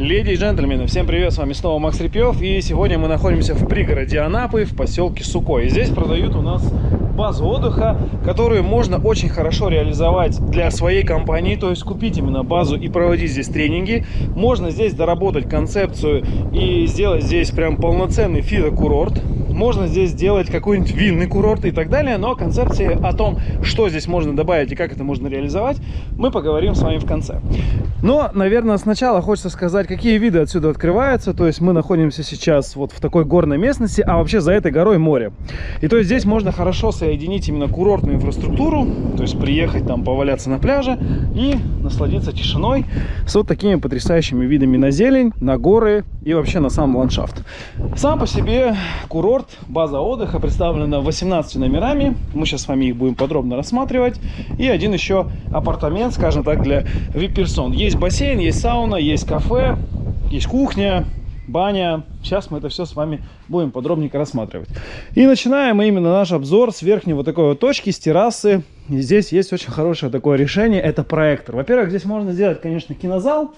Леди и джентльмены, всем привет, с вами снова Макс Репьев И сегодня мы находимся в пригороде Анапы, в поселке Сукой. Здесь продают у нас базу отдыха, которую можно очень хорошо реализовать для своей компании. То есть купить именно базу и проводить здесь тренинги. Можно здесь доработать концепцию и сделать здесь прям полноценный фидокурорт можно здесь сделать какой-нибудь винный курорт и так далее, но концепции о том, что здесь можно добавить и как это можно реализовать, мы поговорим с вами в конце. Но, наверное, сначала хочется сказать, какие виды отсюда открываются. То есть мы находимся сейчас вот в такой горной местности, а вообще за этой горой море. И то есть здесь можно хорошо соединить именно курортную инфраструктуру, то есть приехать там поваляться на пляже и насладиться тишиной с вот такими потрясающими видами на зелень, на горы и вообще на сам ландшафт. Сам по себе курорт база отдыха представлена 18 номерами. Мы сейчас с вами их будем подробно рассматривать. И один еще апартамент, скажем так, для VIP-персон. Есть бассейн, есть сауна, есть кафе, есть кухня, баня. Сейчас мы это все с вами будем подробненько рассматривать. И начинаем мы именно наш обзор с верхней вот такой вот точки, с террасы. И здесь есть очень хорошее такое решение, это проектор. Во-первых, здесь можно сделать, конечно, кинозал.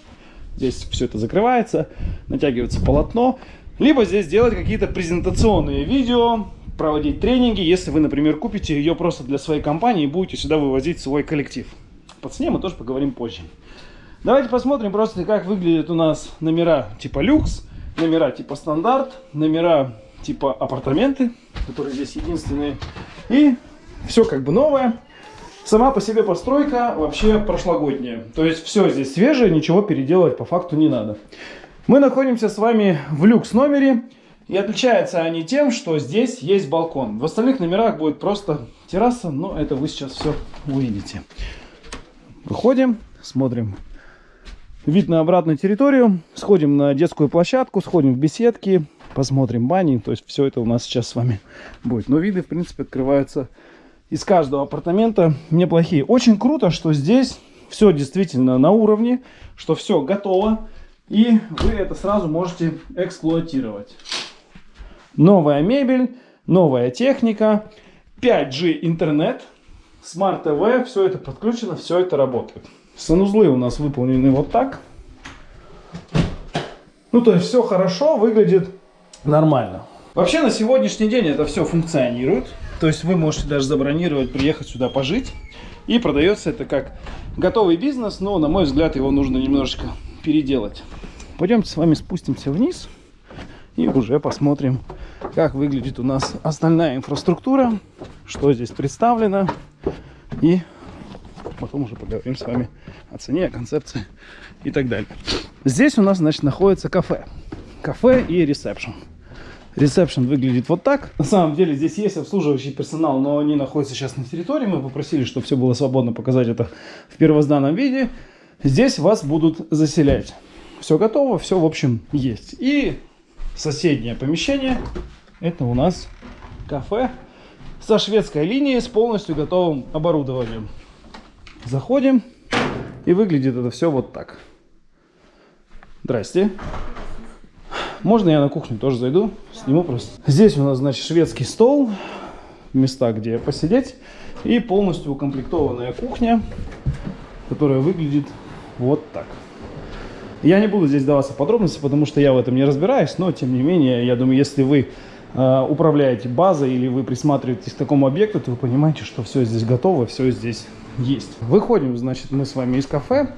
Здесь все это закрывается, натягивается полотно. Либо здесь делать какие-то презентационные видео, проводить тренинги, если вы, например, купите ее просто для своей компании и будете сюда вывозить свой коллектив. По цене мы тоже поговорим позже. Давайте посмотрим просто, как выглядят у нас номера типа люкс, номера типа стандарт, номера типа апартаменты, которые здесь единственные. И все как бы новое. Сама по себе постройка вообще прошлогодняя. То есть все здесь свежее, ничего переделывать по факту не надо. Мы находимся с вами в люкс номере. И отличаются они тем, что здесь есть балкон. В остальных номерах будет просто терраса, но это вы сейчас все увидите. Выходим, смотрим вид на обратную территорию, сходим на детскую площадку, сходим в беседки, посмотрим бани. То есть все это у нас сейчас с вами будет. Но виды, в принципе, открываются из каждого апартамента неплохие. Очень круто, что здесь все действительно на уровне, что все готово. И вы это сразу можете эксплуатировать. Новая мебель, новая техника, 5G интернет, Smart TV, все это подключено, все это работает. Санузлы у нас выполнены вот так. Ну, то есть все хорошо, выглядит нормально. Вообще на сегодняшний день это все функционирует. То есть вы можете даже забронировать, приехать сюда пожить. И продается это как готовый бизнес, но на мой взгляд его нужно немножечко переделать. Пойдемте с вами спустимся вниз и уже посмотрим, как выглядит у нас остальная инфраструктура, что здесь представлено. И потом уже поговорим с вами о цене, о концепции и так далее. Здесь у нас, значит, находится кафе. Кафе и ресепшн. Ресепшн выглядит вот так. На самом деле здесь есть обслуживающий персонал, но они находятся сейчас на территории. Мы попросили, чтобы все было свободно показать это в первозданном виде. Здесь вас будут заселять. Все готово, все, в общем, есть. И соседнее помещение, это у нас кафе со шведской линией, с полностью готовым оборудованием. Заходим, и выглядит это все вот так. Здрасте. Можно я на кухню тоже зайду? Сниму просто. Здесь у нас, значит, шведский стол, места, где посидеть, и полностью укомплектованная кухня, которая выглядит вот так. Я не буду здесь даваться подробности, потому что я в этом не разбираюсь, но тем не менее, я думаю, если вы э, управляете базой или вы присматриваетесь к такому объекту, то вы понимаете, что все здесь готово, все здесь есть. Выходим, значит, мы с вами из кафе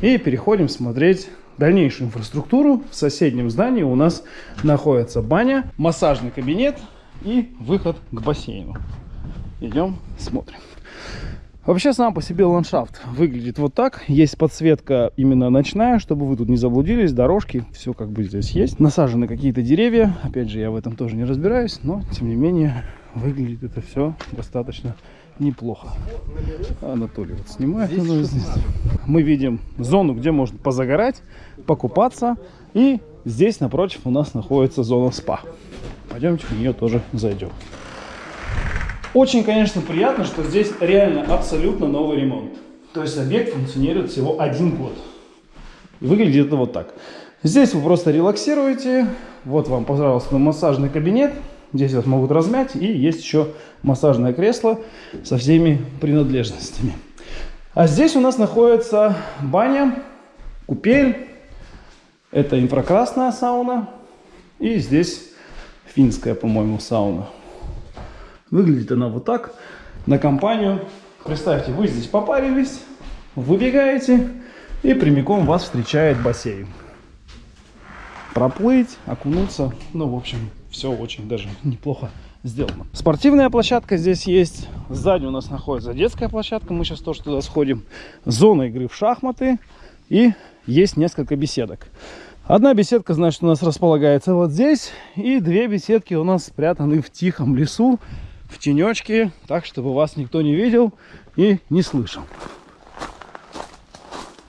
и переходим смотреть дальнейшую инфраструктуру. В соседнем здании у нас находится баня, массажный кабинет и выход к бассейну. Идем, смотрим. Вообще сам по себе ландшафт выглядит вот так. Есть подсветка именно ночная, чтобы вы тут не заблудились. Дорожки, все как бы здесь есть. Насажены какие-то деревья. Опять же, я в этом тоже не разбираюсь, но тем не менее выглядит это все достаточно неплохо. Анатолий вот снимает. Мы видим зону, где можно позагорать, покупаться. И здесь напротив у нас находится зона спа. Пойдемте в нее тоже зайдем. Очень, конечно, приятно, что здесь реально абсолютно новый ремонт. То есть объект функционирует всего один год. Выглядит это вот так. Здесь вы просто релаксируете. Вот вам, пожалуйста, массажный кабинет. Здесь вас могут размять. И есть еще массажное кресло со всеми принадлежностями. А здесь у нас находится баня, купель. Это инфракрасная сауна. И здесь финская, по-моему, сауна. Выглядит она вот так. На компанию. Представьте, вы здесь попарились, выбегаете, и прямиком вас встречает бассейн. Проплыть, окунуться, ну, в общем, все очень даже неплохо сделано. Спортивная площадка здесь есть. Сзади у нас находится детская площадка. Мы сейчас тоже туда сходим. Зона игры в шахматы. И есть несколько беседок. Одна беседка, значит, у нас располагается вот здесь. И две беседки у нас спрятаны в тихом лесу, в тенечке, так, чтобы вас никто не видел и не слышал.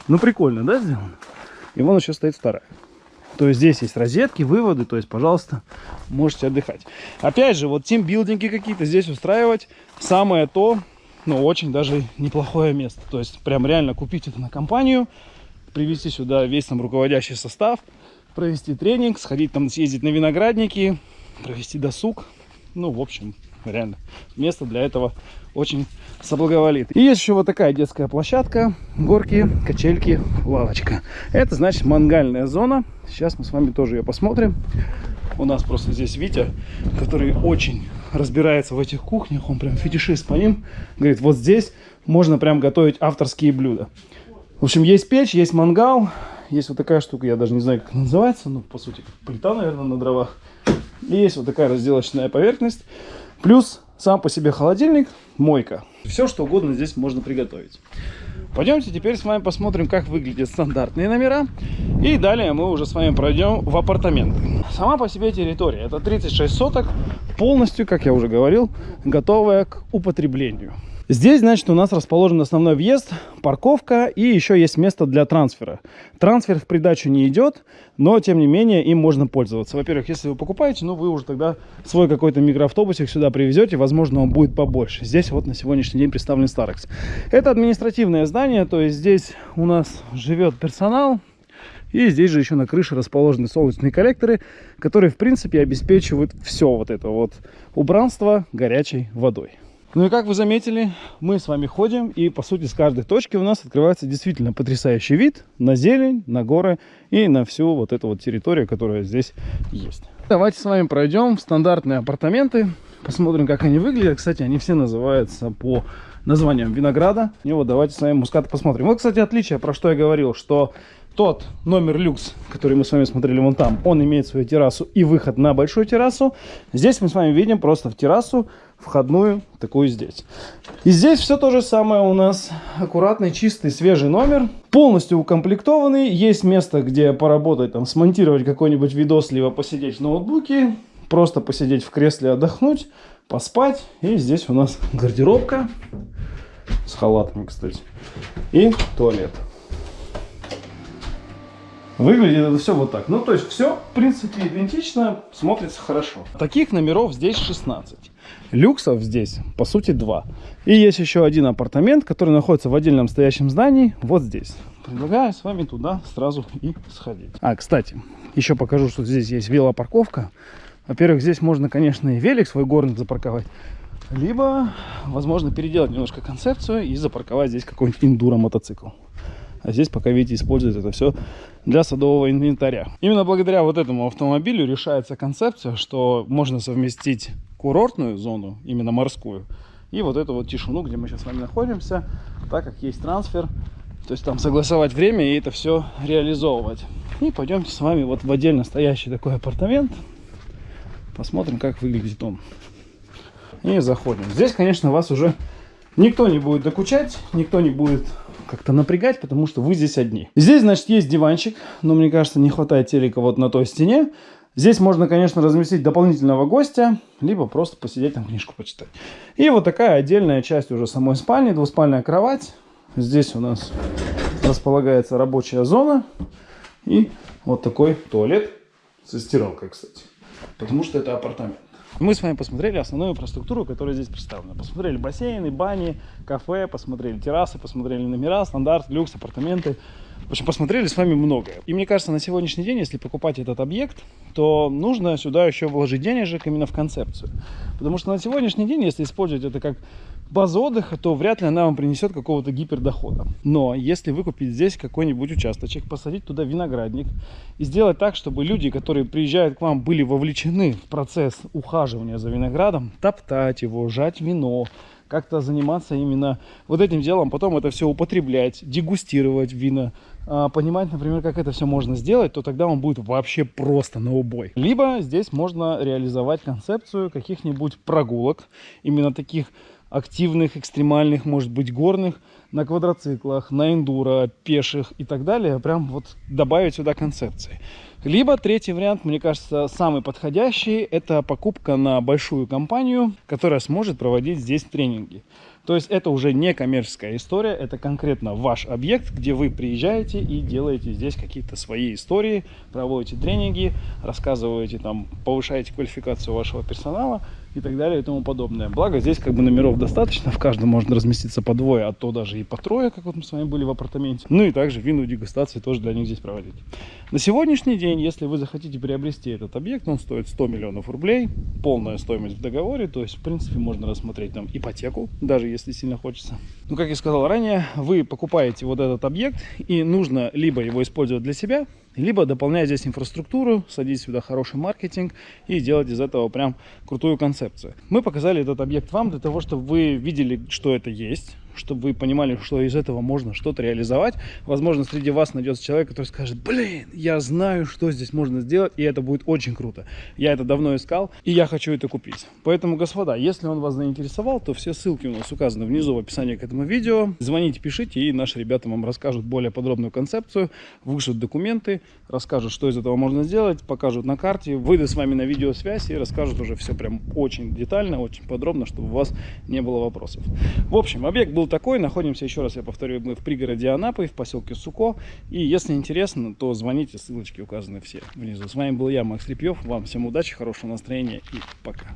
Ну, прикольно, да, сделано? И вон еще стоит вторая. То есть здесь есть розетки, выводы, то есть, пожалуйста, можете отдыхать. Опять же, вот тимбилдинги какие-то здесь устраивать самое то, ну, очень даже неплохое место. То есть, прям реально купить это на компанию, привести сюда весь там руководящий состав, провести тренинг, сходить там, съездить на виноградники, провести досуг. Ну, в общем, реально, место для этого очень соблаговолит. И есть еще вот такая детская площадка, горки, качельки, лавочка. Это значит мангальная зона. Сейчас мы с вами тоже ее посмотрим. У нас просто здесь Витя, который очень разбирается в этих кухнях, он прям фетишист по ним. Говорит, вот здесь можно прям готовить авторские блюда. В общем, есть печь, есть мангал, есть вот такая штука, я даже не знаю, как называется, ну, по сути, плита, наверное, на дровах. И есть вот такая разделочная поверхность. Плюс сам по себе холодильник, мойка. Все, что угодно здесь можно приготовить. Пойдемте теперь с вами посмотрим, как выглядят стандартные номера. И далее мы уже с вами пройдем в апартаменты. Сама по себе территория. Это 36 соток, полностью, как я уже говорил, готовая к употреблению. Здесь, значит, у нас расположен основной въезд, парковка и еще есть место для трансфера. Трансфер в придачу не идет, но, тем не менее, им можно пользоваться. Во-первых, если вы покупаете, ну, вы уже тогда свой какой-то микроавтобусик сюда привезете, возможно, он будет побольше. Здесь вот на сегодняшний день представлен Старекс. Это административное здание, то есть здесь у нас живет персонал, и здесь же еще на крыше расположены солнечные коллекторы, которые, в принципе, обеспечивают все вот это вот убранство горячей водой. Ну и как вы заметили, мы с вами ходим, и по сути с каждой точки у нас открывается действительно потрясающий вид на зелень, на горы и на всю вот эту вот территорию, которая здесь есть. Давайте с вами пройдем в стандартные апартаменты, посмотрим, как они выглядят. Кстати, они все называются по названиям винограда. И вот давайте с вами мускат посмотрим. Вот, кстати, отличие, про что я говорил, что тот номер люкс, который мы с вами смотрели вон там, он имеет свою террасу и выход на большую террасу. Здесь мы с вами видим просто в террасу входную, такую здесь. И здесь все то же самое у нас. Аккуратный, чистый, свежий номер. Полностью укомплектованный. Есть место, где поработать, там, смонтировать какой-нибудь видос, либо посидеть в ноутбуке. Просто посидеть в кресле, отдохнуть, поспать. И здесь у нас гардеробка. С халатами, кстати. И туалет. Выглядит это все вот так. Ну, то есть все, в принципе, идентично, смотрится хорошо. Таких номеров здесь 16. Люксов здесь, по сути, два. И есть еще один апартамент, который находится в отдельном стоящем здании, вот здесь. Предлагаю с вами туда сразу и сходить. А, кстати, еще покажу, что здесь есть велопарковка. Во-первых, здесь можно, конечно, и велик свой горный запарковать. Либо, возможно, переделать немножко концепцию и запарковать здесь какой-нибудь индуро-мотоцикл. А здесь пока, видите, используют это все для садового инвентаря. Именно благодаря вот этому автомобилю решается концепция, что можно совместить курортную зону, именно морскую, и вот эту вот тишину, где мы сейчас с вами находимся, так как есть трансфер, то есть там согласовать время и это все реализовывать. И пойдемте с вами вот в отдельно стоящий такой апартамент, посмотрим, как выглядит он. И заходим. Здесь, конечно, вас уже никто не будет докучать, никто не будет как-то напрягать, потому что вы здесь одни. Здесь, значит, есть диванчик, но мне кажется, не хватает телека вот на той стене. Здесь можно, конечно, разместить дополнительного гостя, либо просто посидеть там книжку почитать. И вот такая отдельная часть уже самой спальни, двуспальная кровать. Здесь у нас располагается рабочая зона и вот такой туалет со стиралкой, кстати, потому что это апартамент. Мы с вами посмотрели основную инфраструктуру, которая здесь представлена. Посмотрели бассейны, бани, кафе, посмотрели террасы, посмотрели номера, стандарт, люкс, апартаменты. В общем, посмотрели с вами многое. И мне кажется, на сегодняшний день, если покупать этот объект, то нужно сюда еще вложить денежек именно в концепцию. Потому что на сегодняшний день, если использовать это как базу отдыха, то вряд ли она вам принесет какого-то гипердохода. Но если выкупить здесь какой-нибудь участочек, посадить туда виноградник и сделать так, чтобы люди, которые приезжают к вам, были вовлечены в процесс ухаживания за виноградом, топтать его, жать вино, как-то заниматься именно вот этим делом, потом это все употреблять, дегустировать вина, понимать, например, как это все можно сделать, то тогда он будет вообще просто на убой. Либо здесь можно реализовать концепцию каких-нибудь прогулок, именно таких активных, экстремальных, может быть, горных, на квадроциклах, на эндуро, пеших и так далее, прям вот добавить сюда концепции. Либо третий вариант, мне кажется, самый подходящий, это покупка на большую компанию, которая сможет проводить здесь тренинги. То есть это уже не коммерческая история, это конкретно ваш объект, где вы приезжаете и делаете здесь какие-то свои истории, проводите тренинги, рассказываете там, повышаете квалификацию вашего персонала и так далее и тому подобное. Благо здесь как бы номеров достаточно, в каждом можно разместиться по двое, а то даже и по трое, как вот мы с вами были в апартаменте. Ну и также винную дегустации тоже для них здесь проводить. На сегодняшний день, если вы захотите приобрести этот объект, он стоит 100 миллионов рублей, полная стоимость в договоре, то есть в принципе можно рассмотреть там ипотеку, даже если сильно хочется. Ну как я сказал ранее, вы покупаете вот этот объект и нужно либо его использовать для себя, либо дополнять здесь инфраструктуру, садить сюда хороший маркетинг и делать из этого прям крутую концепцию. Мы показали этот объект вам для того, чтобы вы видели, что это есть, чтобы вы понимали, что из этого можно что-то реализовать. Возможно, среди вас найдется человек, который скажет, блин, я знаю, что здесь можно сделать, и это будет очень круто. Я это давно искал, и я хочу это купить. Поэтому, господа, если он вас заинтересовал, то все ссылки у нас указаны внизу в описании к этому видео. Звоните, пишите, и наши ребята вам расскажут более подробную концепцию, вышлют документы, расскажут, что из этого можно сделать, покажут на карте, выйдут с вами на видеосвязь и расскажут уже все прям очень детально, очень подробно, чтобы у вас не было вопросов. В общем, объект такой. Находимся, еще раз я повторю, мы в пригороде Анапы, в поселке Суко. И если интересно, то звоните, ссылочки указаны все внизу. С вами был я, Макс Репьев. Вам всем удачи, хорошего настроения и пока.